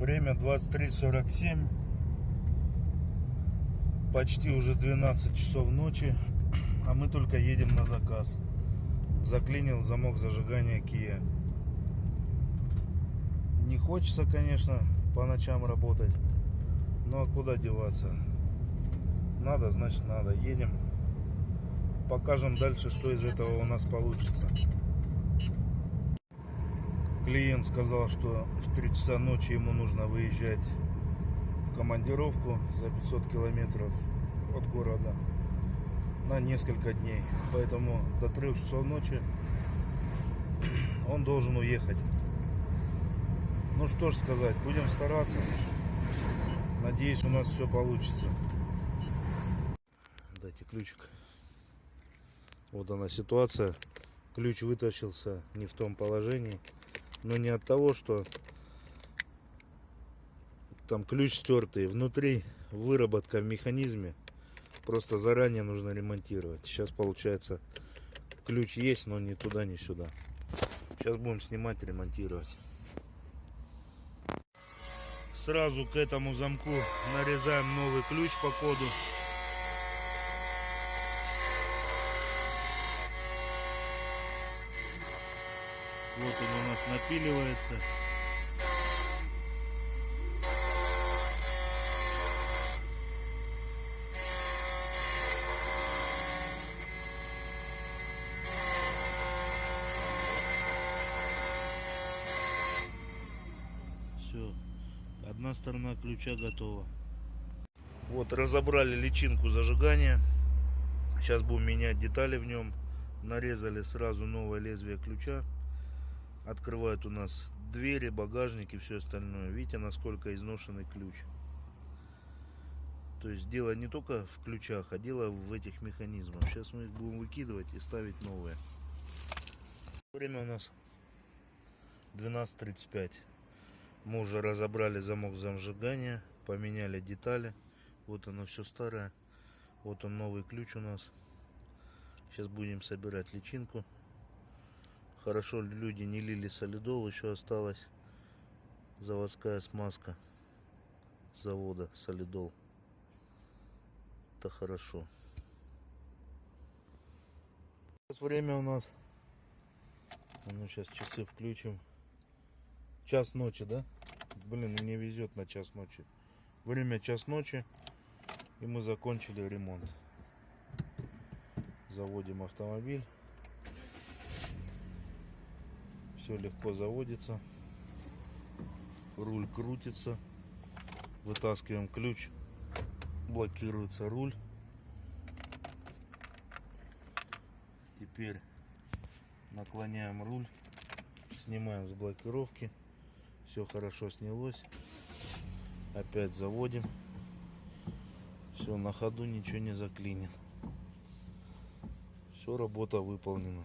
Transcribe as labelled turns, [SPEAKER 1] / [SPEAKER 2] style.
[SPEAKER 1] Время 23.47. Почти уже 12 часов ночи. А мы только едем на заказ. Заклинил замок зажигания Kia. Не хочется, конечно, по ночам работать. Ну а куда деваться? Надо, значит надо. Едем. Покажем дальше, что из этого у нас получится. Клиент сказал, что в 3 часа ночи ему нужно выезжать в командировку за 500 километров от города на несколько дней. Поэтому до 3 часов ночи он должен уехать. Ну что ж сказать, будем стараться. Надеюсь, у нас все получится. Дайте ключик. Вот она ситуация. Ключ вытащился не в том положении. Но не от того, что там ключ стертый. Внутри выработка в механизме. Просто заранее нужно ремонтировать. Сейчас получается ключ есть, но ни туда, ни сюда. Сейчас будем снимать, ремонтировать. Сразу к этому замку нарезаем новый ключ по коду. Вот он у нас напиливается. Все, одна сторона ключа готова. Вот разобрали личинку зажигания. Сейчас будем менять детали в нем. Нарезали сразу новое лезвие ключа. Открывает у нас двери, багажник и все остальное. Видите, насколько изношенный ключ. То есть дело не только в ключах, а дело в этих механизмах. Сейчас мы их будем выкидывать и ставить новые. Время у нас 12.35. Мы уже разобрали замок зажигания, поменяли детали. Вот оно все старое. Вот он новый ключ у нас. Сейчас будем собирать личинку. Хорошо люди не лили солидол, еще осталась заводская смазка завода солидол. Это хорошо. Сейчас время у нас. Ну сейчас часы включим. Час ночи, да? Блин, мне везет на час ночи. Время час ночи. И мы закончили ремонт. Заводим автомобиль. Все легко заводится. Руль крутится. Вытаскиваем ключ. Блокируется руль. Теперь наклоняем руль. Снимаем с блокировки. Все хорошо снялось. Опять заводим. Все, на ходу ничего не заклинит. Все, работа выполнена.